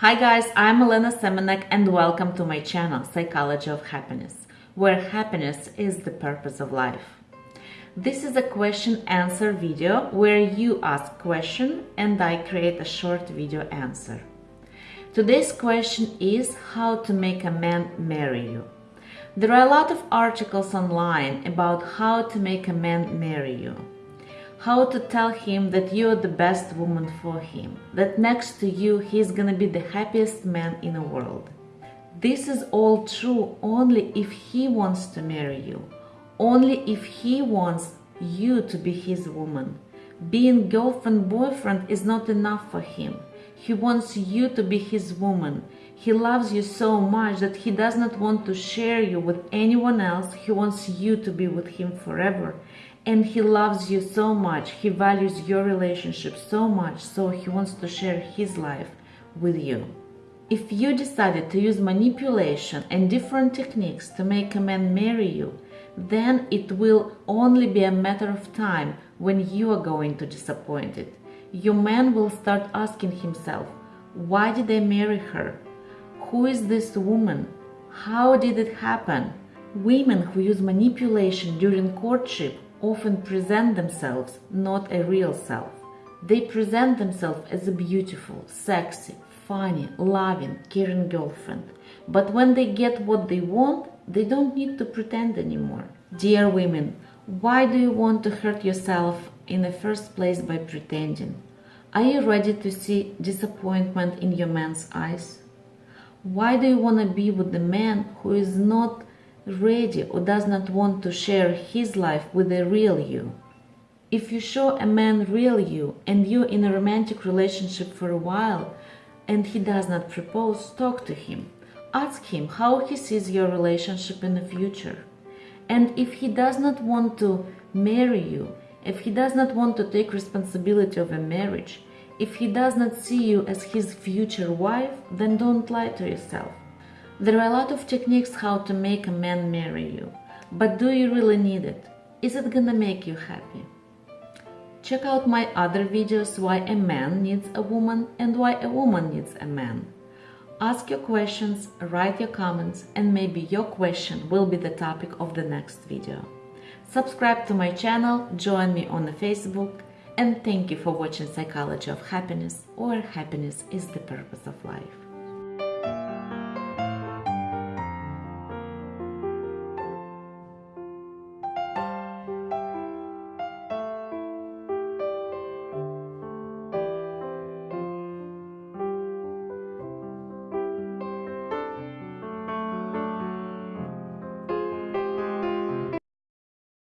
Hi guys, I'm Elena Semenek and welcome to my channel Psychology of Happiness, where happiness is the purpose of life. This is a question answer video where you ask question and I create a short video answer. Today's question is how to make a man marry you. There are a lot of articles online about how to make a man marry you how to tell him that you're the best woman for him, that next to you he's gonna be the happiest man in the world. This is all true only if he wants to marry you, only if he wants you to be his woman. Being girlfriend boyfriend is not enough for him. He wants you to be his woman. He loves you so much that he does not want to share you with anyone else. He wants you to be with him forever. And he loves you so much. He values your relationship so much. So he wants to share his life with you. If you decided to use manipulation and different techniques to make a man marry you then it will only be a matter of time when you are going to disappoint it your man will start asking himself why did i marry her who is this woman how did it happen women who use manipulation during courtship often present themselves not a real self. They present themselves as a beautiful, sexy, funny, loving, caring girlfriend. But when they get what they want, they don't need to pretend anymore. Dear women, why do you want to hurt yourself in the first place by pretending? Are you ready to see disappointment in your man's eyes? Why do you want to be with the man who is not ready or does not want to share his life with the real you. If you show a man real you and you're in a romantic relationship for a while and he does not propose, talk to him. Ask him how he sees your relationship in the future. And if he does not want to marry you, if he does not want to take responsibility of a marriage, if he does not see you as his future wife, then don't lie to yourself. There are a lot of techniques how to make a man marry you, but do you really need it? Is it gonna make you happy? Check out my other videos why a man needs a woman and why a woman needs a man. Ask your questions, write your comments, and maybe your question will be the topic of the next video. Subscribe to my channel, join me on the Facebook, and thank you for watching Psychology of Happiness or Happiness is the Purpose of Life.